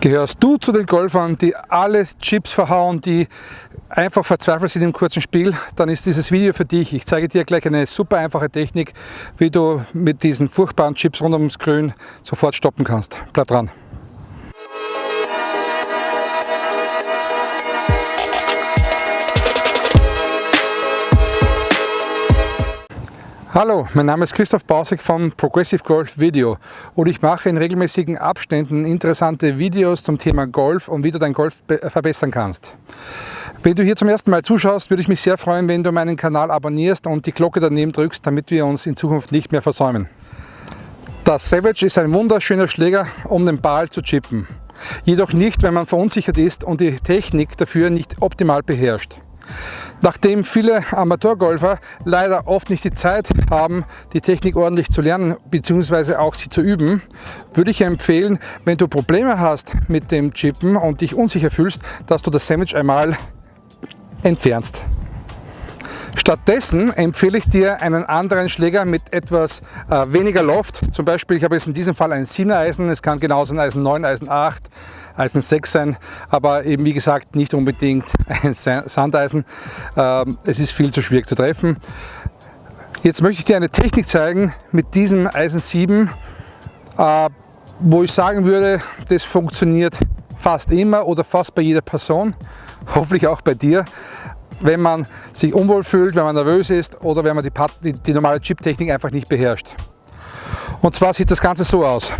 Gehörst du zu den Golfern, die alle Chips verhauen, die einfach verzweifelt sind im kurzen Spiel, dann ist dieses Video für dich. Ich zeige dir gleich eine super einfache Technik, wie du mit diesen furchtbaren Chips rund ums Grün sofort stoppen kannst. Bleib dran. Hallo, mein Name ist Christoph Bausig von Progressive Golf Video und ich mache in regelmäßigen Abständen interessante Videos zum Thema Golf und wie du dein Golf verbessern kannst. Wenn du hier zum ersten Mal zuschaust, würde ich mich sehr freuen, wenn du meinen Kanal abonnierst und die Glocke daneben drückst, damit wir uns in Zukunft nicht mehr versäumen. Das Savage ist ein wunderschöner Schläger, um den Ball zu chippen. Jedoch nicht, wenn man verunsichert ist und die Technik dafür nicht optimal beherrscht. Nachdem viele Amateurgolfer leider oft nicht die Zeit haben, die Technik ordentlich zu lernen bzw. auch sie zu üben, würde ich empfehlen, wenn du Probleme hast mit dem Chippen und dich unsicher fühlst, dass du das Sandwich einmal entfernst. Stattdessen empfehle ich dir einen anderen Schläger mit etwas äh, weniger Loft. Zum Beispiel, ich habe jetzt in diesem Fall ein 7er Eisen, es kann genauso ein Eisen 9, Eisen 8, Eisen 6 sein, aber eben wie gesagt nicht unbedingt ein Sandeisen. Ähm, es ist viel zu schwierig zu treffen. Jetzt möchte ich dir eine Technik zeigen mit diesem Eisen 7, äh, wo ich sagen würde, das funktioniert fast immer oder fast bei jeder Person, hoffentlich auch bei dir wenn man sich unwohl fühlt, wenn man nervös ist oder wenn man die, die, die normale Chip-Technik einfach nicht beherrscht. Und zwar sieht das Ganze so aus.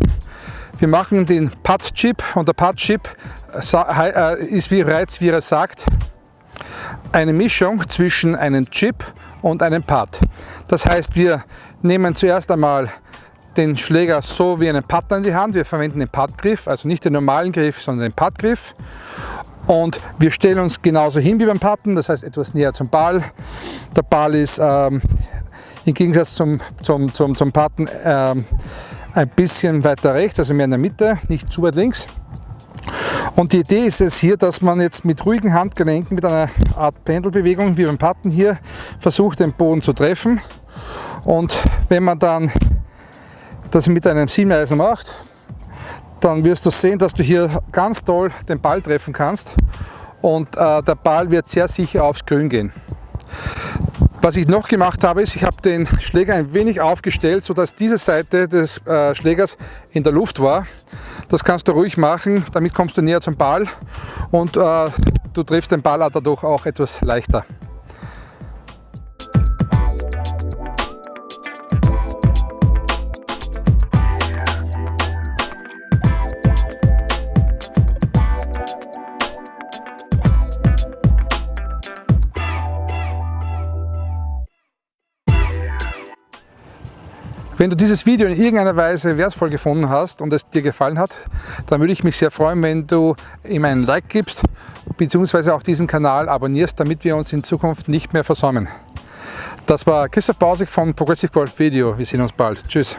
Wir machen den Putt-Chip und der Putt-Chip äh, ist, wie bereits wie er sagt, eine Mischung zwischen einem Chip und einem Putt. Das heißt, wir nehmen zuerst einmal den Schläger so wie einen Putter in die Hand. Wir verwenden den Puttgriff, also nicht den normalen Griff, sondern den Puttgriff. Und wir stellen uns genauso hin wie beim Putten, das heißt etwas näher zum Ball. Der Ball ist ähm, im Gegensatz zum, zum, zum, zum Putten ähm, ein bisschen weiter rechts, also mehr in der Mitte, nicht zu weit links. Und die Idee ist es hier, dass man jetzt mit ruhigen Handgelenken, mit einer Art Pendelbewegung wie beim Putten hier, versucht den Boden zu treffen. Und wenn man dann das mit einem Siebeneisen macht, dann wirst du sehen, dass du hier ganz toll den Ball treffen kannst und äh, der Ball wird sehr sicher aufs Grün gehen. Was ich noch gemacht habe, ist, ich habe den Schläger ein wenig aufgestellt, sodass diese Seite des äh, Schlägers in der Luft war. Das kannst du ruhig machen, damit kommst du näher zum Ball und äh, du triffst den Ball dadurch auch etwas leichter. Wenn du dieses Video in irgendeiner Weise wertvoll gefunden hast und es dir gefallen hat, dann würde ich mich sehr freuen, wenn du ihm einen Like gibst bzw. auch diesen Kanal abonnierst, damit wir uns in Zukunft nicht mehr versäumen. Das war Christoph Bausig von Progressive Golf Video. Wir sehen uns bald. Tschüss.